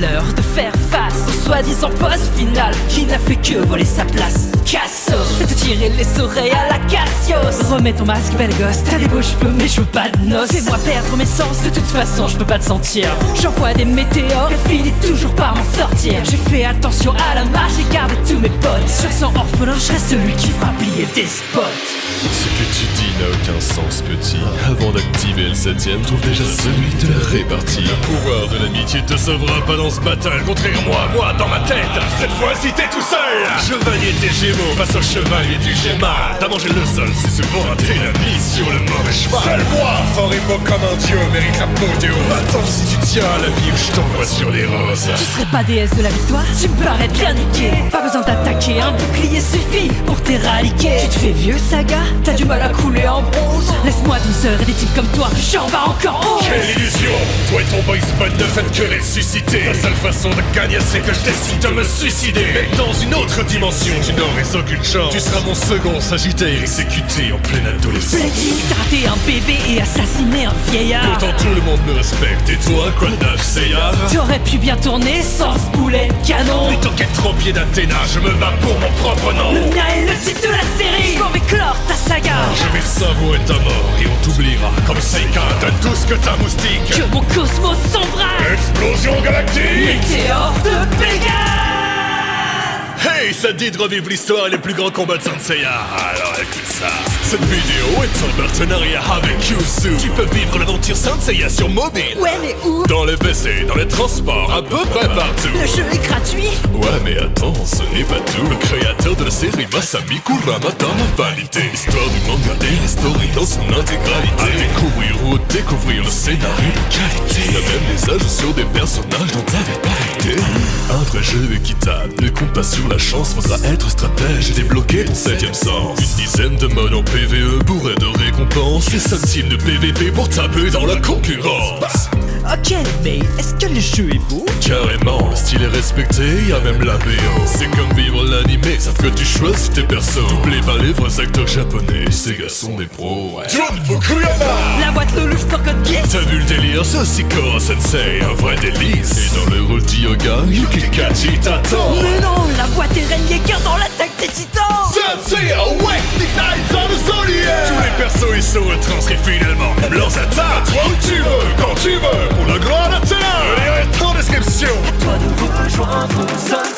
l'heure de faire face au soi-disant boss final qui n'a fait que voler sa place. Te tirer les oreilles à la Cassios. Remets ton masque, belle gosse, t'as des beaux cheveux, mais je veux pas de noces. Fais-moi perdre mes sens, de toute façon, je peux pas te sentir. J'envoie des météores et finis toujours par m'en sortir. J'ai fait attention à la marche et gardé tous mes potes. Sur son orphelin, je reste celui qui fera plier des spots. Ce que tu dis n'a aucun sens, petit. Avant d'activer le septième, trouve déjà celui de la répartie. Le pouvoir de l'amitié te sauvera pas dans ce battle. Contraire moi, moi, dans ma tête, cette fois-ci t'es tout seul. Chevalier des Gémeaux, face au chevalier du Gémal. T'as mangé le sol, c'est souvent raté la mise sur le mauvais cheval. Seul moi, fort et beau comme un dieu, mérite l'apothéose. Attends si tu tiens à la vie, je t'envoie sur les roses. Tu serais pas déesse de la victoire Tu me parais bien niqué Pas besoin d'attaquer, un bouclier suffit pour t'éradiquer. Tu te fais vieux saga T'as du mal à couler en bronze Laisse-moi 12 heures et des types comme toi J'en bats encore 11 Quelle illusion. Toi et ton boys band ne faites que les susciter? La seule façon de gagner c'est que je décide de me suicider. Mais dans une autre dimension. Tu n'aurais aucune chance. Tu seras mon second sagittaire. Exécuté en pleine adolescence. Blackie, t'as raté un bébé et assassiné un vieillard. Pourtant tout le monde me respecte. Et toi quoi de neuf Seiya T'aurais pu bien tourner sans ce boulet de canon. Plutôt qu'être au pied d'Athéna Je me bats pour mon propre nom. Le mien est le titre de la série. Je vais clore ta saga. Je vais savourer ta mort et on t'oubliera. Comme Seika donne tout ce que t'as moustique. Que mon cosmos s'embrase Explosion galactique. Météore de Hey, ça dit de revivre l'histoire et les plus grands combats de Senseiya Alors écoute ça. Cette vidéo est en partenariat avec Yusu Tu peux vivre l'aventure Senseiya sur mobile. Ouais mais où? Dans les PC, dans les transports, à peu près partout. Le jeu est gratuit. Ouais mais attends, ce n'est pas tout. Le créateur de la série Masami Kuramata a validé L'histoire du manga et l'histoire dans son intégralité. À découvrir ou découvrir le scénario de qualité. Il y a même des ajouts sur des personnages dont idée Un vrai jeu équitable, ne compte pas sur la chance Faudra être stratège et débloquer ton septième sens. Une dizaine de modes en PVE bourrés de récompenses. Et seul team de PVP pour taper dans la concurrence. Ok mais est-ce que le jeu est beau? Carrément, le style est respecté, y a même la BO C'est comme vivre l'animé, sauf que tu choisis tes persos. Doublé par les vrais acteurs japonais, ces gars sont des pros ouais. Délire, ça c'est Sensei, un vrai délice. Et dans le rôle d'Yoga, Yuki Kaji t'attend Mais non, la boîte est Ren Yeager dans l'attaque des titans. Sensei awake, the Knights of the Zodiac. Tous les persos ils sont retranscrits finalement. Même leurs attaques, toi où tu veux, quand tu veux. Pour Le lien est en description Toi de rejoindre Sun